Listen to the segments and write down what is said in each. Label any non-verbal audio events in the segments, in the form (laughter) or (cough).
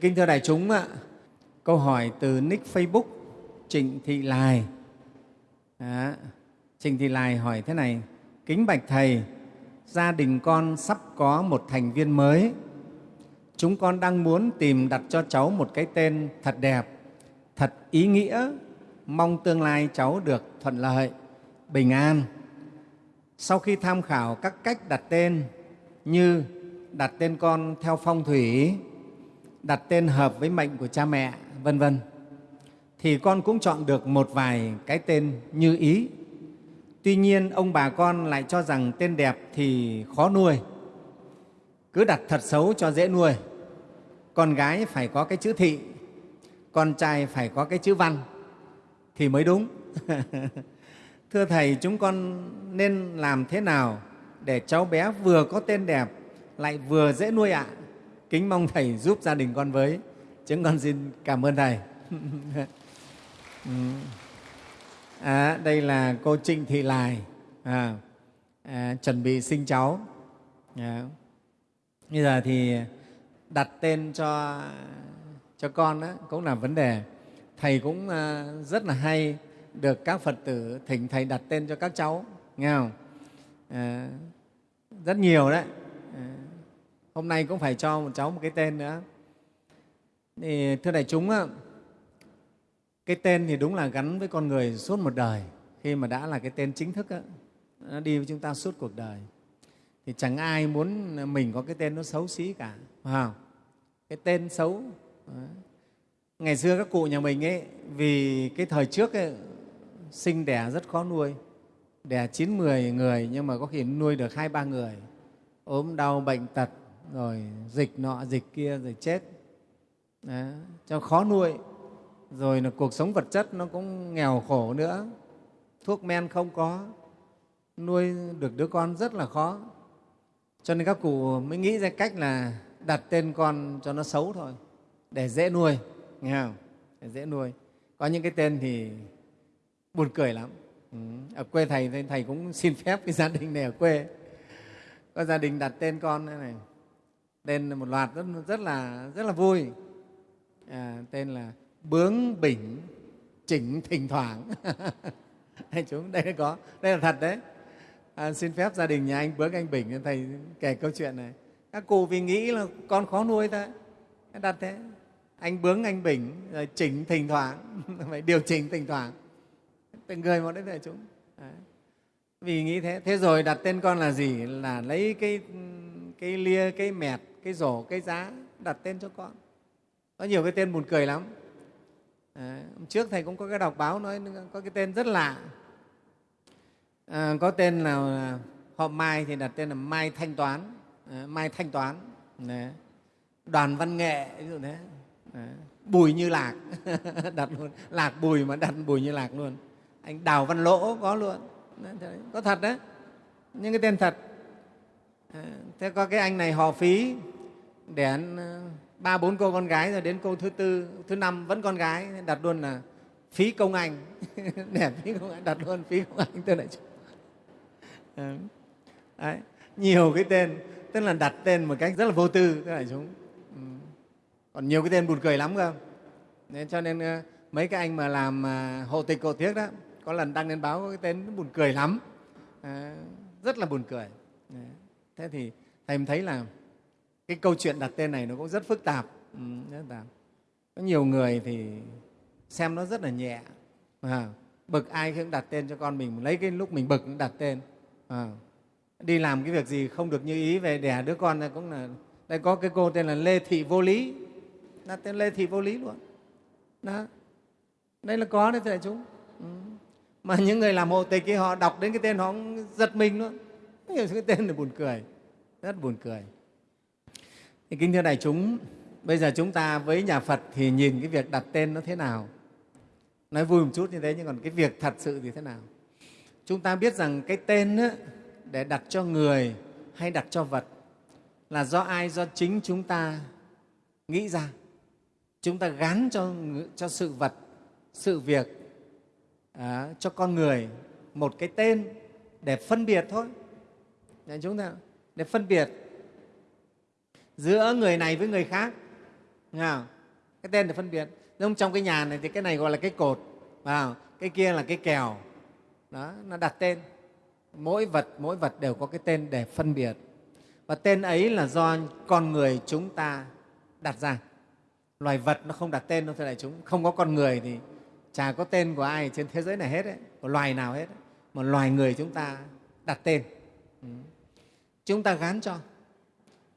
Kính thưa đại chúng, ạ, câu hỏi từ nick Facebook Trịnh Thị Lài. Đó. Trịnh Thị Lài hỏi thế này, Kính Bạch Thầy, gia đình con sắp có một thành viên mới. Chúng con đang muốn tìm đặt cho cháu một cái tên thật đẹp, thật ý nghĩa, mong tương lai cháu được thuận lợi, bình an. Sau khi tham khảo các cách đặt tên như đặt tên con theo phong thủy, đặt tên hợp với mệnh của cha mẹ, vân vân thì con cũng chọn được một vài cái tên như ý. Tuy nhiên, ông bà con lại cho rằng tên đẹp thì khó nuôi, cứ đặt thật xấu cho dễ nuôi. Con gái phải có cái chữ thị, con trai phải có cái chữ văn thì mới đúng. (laughs) Thưa Thầy, chúng con nên làm thế nào để cháu bé vừa có tên đẹp lại vừa dễ nuôi ạ? À? Kính mong Thầy giúp gia đình con với. Chúng con xin cảm ơn Thầy. (laughs) Ừ. À, đây là cô Trịnh Thị Lài à, à, chuẩn bị sinh cháu. À. Bây giờ thì đặt tên cho cho con đó cũng là vấn đề. Thầy cũng à, rất là hay được các Phật tử thỉnh Thầy đặt tên cho các cháu, nghe không? À, rất nhiều đấy. À, hôm nay cũng phải cho một cháu một cái tên nữa. Thì, thưa đại chúng, cái tên thì đúng là gắn với con người suốt một đời. Khi mà đã là cái tên chính thức, đó, nó đi với chúng ta suốt cuộc đời. Thì chẳng ai muốn mình có cái tên nó xấu xí cả. Phải không? Cái tên xấu. Ngày xưa các cụ nhà mình ấy, vì cái thời trước ấy, sinh đẻ rất khó nuôi. Đẻ chín mười người nhưng mà có khi nuôi được hai ba người. ốm đau, bệnh tật, rồi dịch nọ, dịch kia, rồi chết. Đó, cho khó nuôi. Rồi là cuộc sống vật chất nó cũng nghèo khổ nữa. Thuốc men không có. Nuôi được đứa con rất là khó. Cho nên các cụ mới nghĩ ra cách là đặt tên con cho nó xấu thôi. Để dễ nuôi nghe không? Để dễ nuôi. Có những cái tên thì buồn cười lắm. Ừ. ở quê thầy thầy cũng xin phép cái gia đình này ở quê. Có gia đình đặt tên con thế này tên một loạt rất, rất là rất là vui. À, tên là bướng bỉnh chỉnh thỉnh thoảng. (laughs) Anh chúng đây có đây là thật đấy. À, xin phép gia đình nhà anh bướng anh bỉnh thầy kể câu chuyện này. Các cụ vì nghĩ là con khó nuôi thôi. Đặt thế anh bướng anh bỉnh rồi chỉnh thỉnh thoảng. (laughs) Phải điều chỉnh thỉnh thoảng. Từng người một đấy thầy chúng. Đấy. vì nghĩ thế thế rồi đặt tên con là gì? Là lấy cái cái lia cái mẹt cái rổ cái giá đặt tên cho con. Có nhiều cái tên buồn cười lắm. À, trước thầy cũng có cái đọc báo nói có cái tên rất lạ. À, có tên là họ mai thì đặt tên là mai thanh toán. À, mai thanh toán. Đấy. đoàn văn nghệ ví dụ thế. À, bùi như lạc. (laughs) Đặt luôn lạc bùi mà đặt bùi như lạc luôn. Anh đào văn lỗ có luôn. Đấy, có thật đấy. Những cái tên thật. À, thế có cái anh này họ phí đến ờ, ba bốn cô con gái rồi đến cô thứ tư thứ năm vẫn con gái đặt luôn là phí công anh. (laughs) Để phí công anh đặt luôn phí công anh tên lại Đấy. nhiều cái tên tức là đặt tên một cách rất là vô tư tức là chúng ừ. còn nhiều cái tên buồn cười lắm cơ. Nên cho nên ờ, mấy cái anh mà làm ờ, hộ tịch cổ thiếc đó có lần đăng lên báo có cái tên buồn cười lắm. À, rất là buồn cười. Thế thì thầy thấy là cái câu chuyện đặt tên này nó cũng rất phức tạp, ừ, rất tạp. có nhiều người thì xem nó rất là nhẹ. À, bực ai cũng đặt tên cho con mình lấy cái lúc mình bực cũng đặt tên. À, đi làm cái việc gì không được như ý về đẻ đứa con này cũng là đây có cái cô tên là lê thị vô lý. Đặt tên lê thị vô lý luôn. Đó. Đây là có đấy thưa chúng. Ừ. mà những người làm hộ tịch ấy, họ đọc đến cái tên họ cũng giật mình luôn. Cái tên là buồn cười. Rất buồn cười thì kính thưa đại chúng, bây giờ chúng ta với nhà Phật thì nhìn cái việc đặt tên nó thế nào? Nói vui một chút như thế, nhưng còn cái việc thật sự thì thế nào? Chúng ta biết rằng cái tên á, để đặt cho người hay đặt cho vật là do ai? Do chính chúng ta nghĩ ra. Chúng ta gắn cho, cho sự vật, sự việc, à, cho con người một cái tên để phân biệt thôi. Để chúng ta để phân biệt giữa người này với người khác. Nghe không? cái tên để phân biệt. Nhưng trong cái nhà này thì cái này gọi là cái cột vào cái kia là cái kèo. Đó nó đặt tên. Mỗi vật mỗi vật đều có cái tên để phân biệt. Và tên ấy là do con người chúng ta đặt ra. Loài vật nó không đặt tên đâu thưa đại chúng không có con người thì chả có tên của ai trên thế giới này hết ấy, của loài nào hết ấy. mà loài người chúng ta đặt tên. Ừ. chúng ta gán cho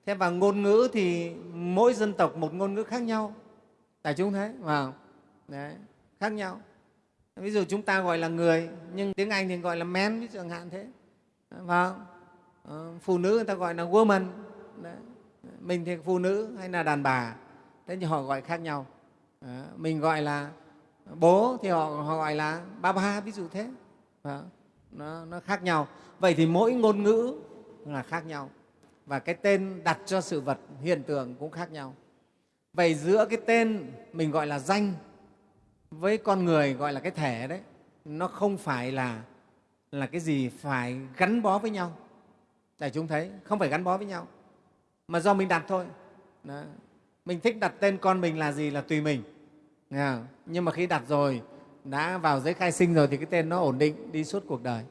thế và ngôn ngữ thì mỗi dân tộc một ngôn ngữ khác nhau. Đại chúng thấy vào đấy khác nhau. Ví dụ chúng ta gọi là người nhưng tiếng anh thì gọi là men ví dụ chẳng hạn thế. Vào ờ, phụ nữ người ta gọi là woman. Đấy. mình thì phụ nữ hay là đàn bà. Thế thì họ gọi khác nhau. Đấy. mình gọi là bố thì họ, họ gọi là ba ba ví dụ thế. Nó, nó khác nhau. Vậy thì mỗi ngôn ngữ là khác nhau và cái tên đặt cho sự vật hiện tượng cũng khác nhau. Vậy giữa cái tên mình gọi là danh với con người gọi là cái thể đấy, nó không phải là là cái gì phải gắn bó với nhau. Để chúng thấy, không phải gắn bó với nhau, mà do mình đặt thôi. Đó. mình thích đặt tên con mình là gì là tùy mình. Nhưng mà khi đặt rồi, đã vào giấy khai sinh rồi thì cái tên nó ổn định, đi suốt cuộc đời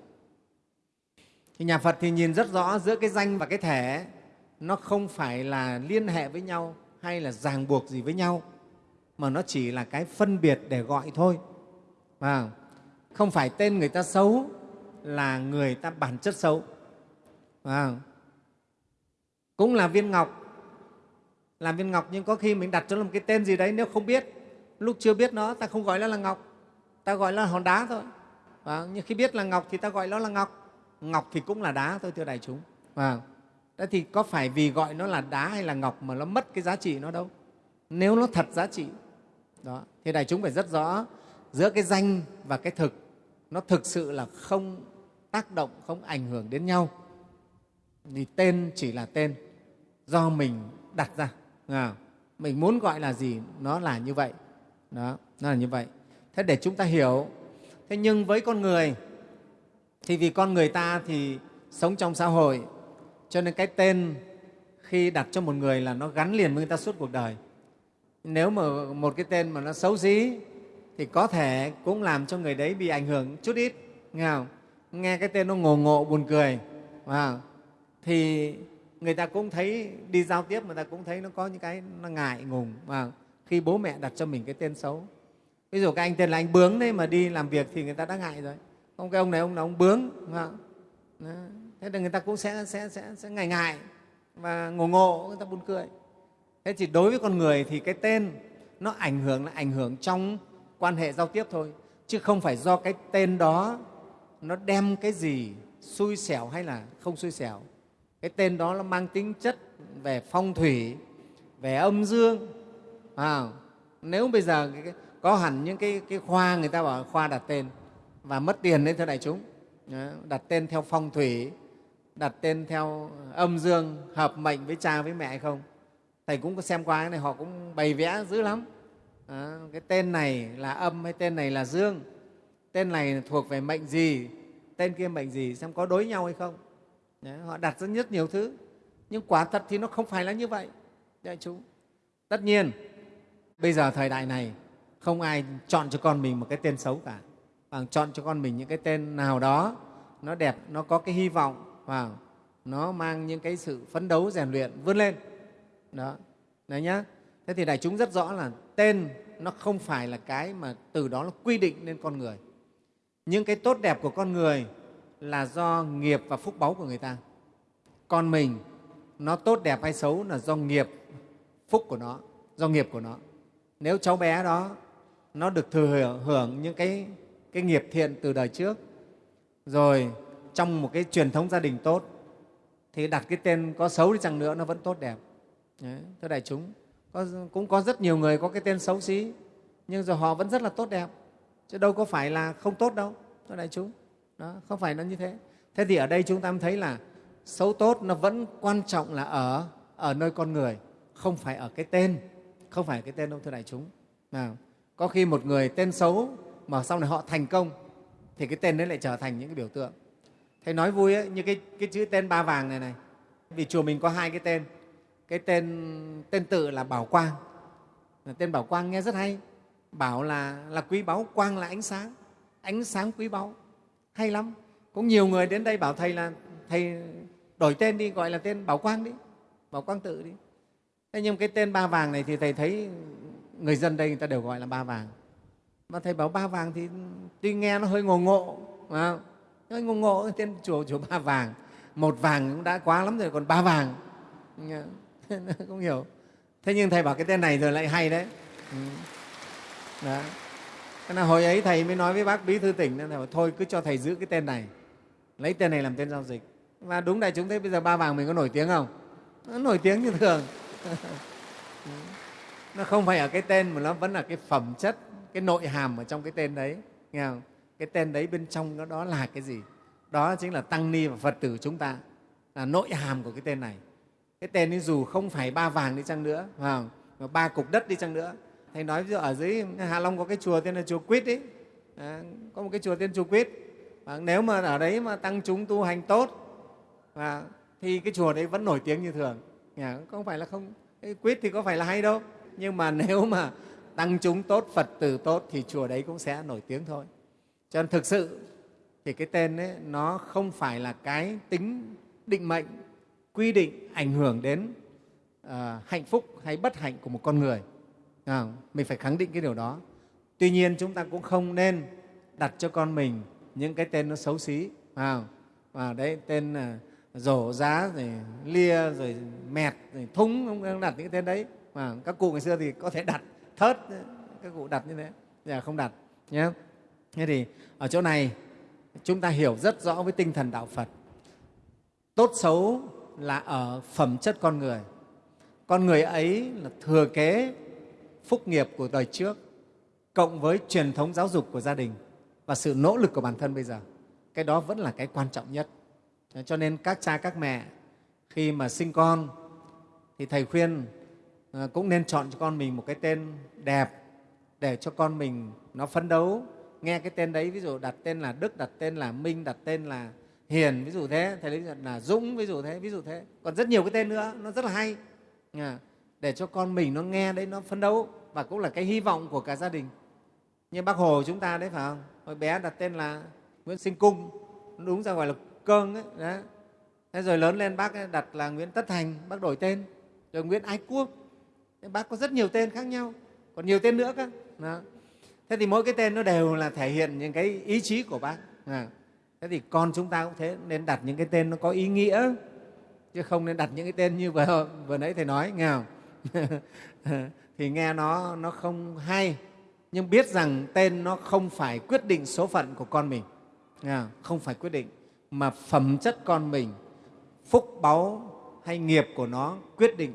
thì nhà phật thì nhìn rất rõ giữa cái danh và cái thể nó không phải là liên hệ với nhau hay là ràng buộc gì với nhau mà nó chỉ là cái phân biệt để gọi thôi. À, không? Phải tên người ta xấu là người ta bản chất xấu. À, cũng là viên ngọc. Làm viên ngọc nhưng có khi mình đặt cho nó một cái tên gì đấy nếu không biết lúc chưa biết nó ta không gọi nó là ngọc ta gọi nó là hòn đá thôi. À, nhưng khi biết là ngọc thì ta gọi nó là ngọc ngọc thì cũng là đá thôi thưa đại chúng à, Thế thì có phải vì gọi nó là đá hay là ngọc mà nó mất cái giá trị nó đâu? Nếu nó thật giá trị. Đó. Thì đại chúng phải rất rõ giữa cái danh và cái thực nó thực sự là không tác động, không ảnh hưởng đến nhau. Vì tên chỉ là tên do mình đặt ra. À, mình muốn gọi là gì, nó là như vậy. Đó, nó là như vậy. Thế để chúng ta hiểu. Thế nhưng với con người, thì vì con người ta thì sống trong xã hội, cho nên cái tên khi đặt cho một người là nó gắn liền với người ta suốt cuộc đời. Nếu mà một cái tên mà nó xấu xí thì có thể cũng làm cho người đấy bị ảnh hưởng chút ít, nghe không? Nghe cái tên nó ngồ ngộ, buồn cười wow. thì người ta cũng thấy, đi giao tiếp người ta cũng thấy nó có những cái nó ngại ngùng mà khi bố mẹ đặt cho mình cái tên xấu. Ví dụ cái anh tên là anh bướng đấy mà đi làm việc thì người ta đã ngại rồi không cái ông này ông là ông bướng thế là người ta cũng sẽ, sẽ, sẽ, sẽ ngại ngại và ngồ ngộ người ta buồn cười. Thế thì đối với con người thì cái tên nó ảnh hưởng là ảnh hưởng trong quan hệ giao tiếp thôi chứ không phải do cái tên đó nó đem cái gì xui xẻo hay là không xui xẻo. Cái tên đó nó mang tính chất về phong thủy về âm dương à, nếu bây giờ có hẳn những cái, cái khoa người ta bảo khoa đặt tên và mất tiền đấy thưa đại chúng. Đặt tên theo phong thủy đặt tên theo âm dương hợp mệnh với cha với mẹ hay không? Thầy cũng có xem qua cái này họ cũng bày vẽ dữ lắm. À, cái tên này là âm hay tên này là dương? Tên này thuộc về mệnh gì? Tên kia mệnh gì? Xem có đối nhau hay không? Đấy, họ đặt rất rất nhiều thứ. Nhưng quả thật thì nó không phải là như vậy đại chúng. Tất nhiên bây giờ thời đại này không ai chọn cho con mình một cái tên xấu cả bằng chọn cho con mình những cái tên nào đó nó đẹp nó có cái hy vọng và nó mang những cái sự phấn đấu rèn luyện vươn lên. Đó. Đấy nhá. Thế thì đại chúng rất rõ là tên nó không phải là cái mà từ đó nó quy định lên con người. Những cái tốt đẹp của con người là do nghiệp và phúc báu của người ta. Con mình nó tốt đẹp hay xấu là do nghiệp phúc của nó do nghiệp của nó. Nếu cháu bé đó nó được thừa hưởng những cái, cái nghiệp thiện từ đời trước. Rồi trong một cái truyền thống gia đình tốt thì đặt cái tên có xấu đi chăng nữa nó vẫn tốt đẹp. Đấy, thưa đại chúng có, cũng có rất nhiều người có cái tên xấu xí nhưng rồi họ vẫn rất là tốt đẹp. Chứ đâu có phải là không tốt đâu thưa đại chúng. Đó, không phải nó như thế. Thế thì ở đây chúng ta thấy là xấu tốt nó vẫn quan trọng là ở ở nơi con người không phải ở cái tên. Không phải cái tên đâu thưa đại chúng. Nào có khi một người tên xấu mà sau này họ thành công thì cái tên đấy lại trở thành những cái biểu tượng. Thầy nói vui ấy, như cái, cái chữ tên ba vàng này này. Vì chùa mình có hai cái tên. Cái tên tên tự là bảo quang. Tên bảo quang nghe rất hay. Bảo là là quý báu quang là ánh sáng. Ánh sáng quý báu. Hay lắm. Cũng nhiều người đến đây bảo thầy là thầy đổi tên đi gọi là tên bảo quang đi. Bảo quang tự đi. Thế nhưng cái tên ba vàng này thì thầy thấy người dân đây người ta đều gọi là ba vàng mà thầy bảo ba vàng thì tuy nghe nó hơi ngộ ngộ, mà hơi ngộ ngộ tên chùa chùa ba vàng. Một vàng cũng đã quá lắm rồi, còn ba vàng. (laughs) Không hiểu. Thế nhưng thầy bảo cái tên này rồi lại hay đấy. Ừ. Đó. Thế là hồi ấy thầy mới nói với bác bí thư tỉnh, nên thầy bảo, thôi cứ cho thầy giữ cái tên này, lấy tên này làm tên giao dịch. Và đúng đại chúng thấy bây giờ ba vàng mình có nổi tiếng không? Nó nổi tiếng như thường. (laughs) Ừ. Nó không phải ở cái tên mà nó vẫn là cái phẩm chất cái nội hàm ở trong cái tên đấy nghe không? cái tên đấy bên trong nó đó là cái gì? Đó chính là tăng ni và phật tử chúng ta. Là nội hàm của cái tên này. Cái tên ấy dù không phải ba vàng đi chăng nữa phải mà ba cục đất đi chăng nữa. Thầy nói ví dụ ở dưới hạ long có cái chùa tên là chùa quýt ấy à, có một cái chùa tên chùa quýt. À, nếu mà ở đấy mà tăng chúng tu hành tốt à, thì cái chùa đấy vẫn nổi tiếng như thường. À, không? Phải là không? Cái quýt thì có phải là hay đâu. Nhưng mà (laughs) nếu mà tăng chúng tốt phật tử tốt thì chùa đấy cũng sẽ nổi tiếng thôi. Cho nên thực sự thì cái tên ấy nó không phải là cái tính định mệnh quy định ảnh hưởng đến uh, hạnh phúc hay bất hạnh của một con người. À, mình phải khẳng định cái điều đó. Tuy nhiên chúng ta cũng không nên đặt cho con mình những cái tên nó xấu xí. À, à đấy tên là rổ giá rồi lia rồi mẹt rồi thúng không đặt những cái tên đấy. Mà các cụ ngày xưa thì có thể đặt thớt các cụ đặt như thế. Giờ không đặt nhé thế thì ở chỗ này, chúng ta hiểu rất rõ với tinh thần đạo phật. Tốt xấu là ở phẩm chất con người. Con người ấy là thừa kế phúc nghiệp của đời trước, cộng với truyền thống giáo dục của gia đình và sự nỗ lực của bản thân bây giờ. Cái đó vẫn là cái quan trọng nhất. Cho nên các cha, các mẹ, khi mà sinh con, thì thầy khuyên à, cũng nên chọn cho con mình một cái tên đẹp để cho con mình nó phấn đấu. Nghe cái tên đấy ví dụ đặt tên là đức đặt tên là minh đặt tên là hiền ví dụ thế thầy lấy là dũng ví dụ thế ví dụ thế. Còn rất nhiều cái tên nữa nó rất là hay. À, để cho con mình nó nghe đấy nó phấn đấu và cũng là cái hy vọng của cả gia đình. Như bác hồ chúng ta đấy phải không? Hồi bé đặt tên là nguyễn sinh cung đúng ra gọi là cơn ấy đấy. thế rồi lớn lên bác đặt là nguyễn tất thành bác đổi tên. Rồi nguyễn ái quốc thế bác có rất nhiều tên khác nhau còn nhiều tên nữa cơ. Đó. thế thì mỗi cái tên nó đều là thể hiện những cái ý chí của bác. À. thế thì con chúng ta cũng thế nên đặt những cái tên nó có ý nghĩa chứ không nên đặt những cái tên như vừa, vừa nãy thầy nói nghe không? (laughs) Thì nghe nó, nó không hay nhưng biết rằng tên nó không phải quyết định số phận của con mình. Không phải quyết định mà phẩm chất con mình phúc báu hay nghiệp của nó quyết định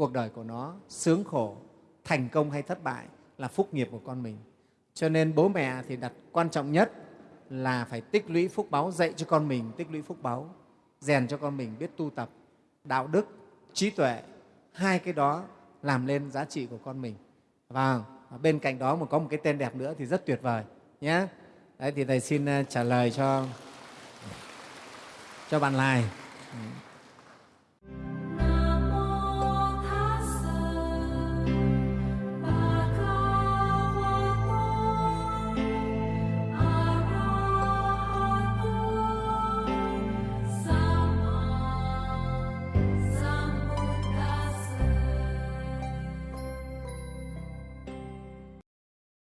cuộc đời của nó sướng khổ, thành công hay thất bại là phúc nghiệp của con mình. Cho nên bố mẹ thì đặt quan trọng nhất là phải tích lũy phúc báu dạy cho con mình tích lũy phúc báu rèn cho con mình biết tu tập, đạo đức, trí tuệ. Hai cái đó làm lên giá trị của con mình. Vâng, và bên cạnh đó mà có một cái tên đẹp nữa thì rất tuyệt vời, nhé. Đấy, thì thầy xin ờ, trả lời cho cho bạn lai. Ừ.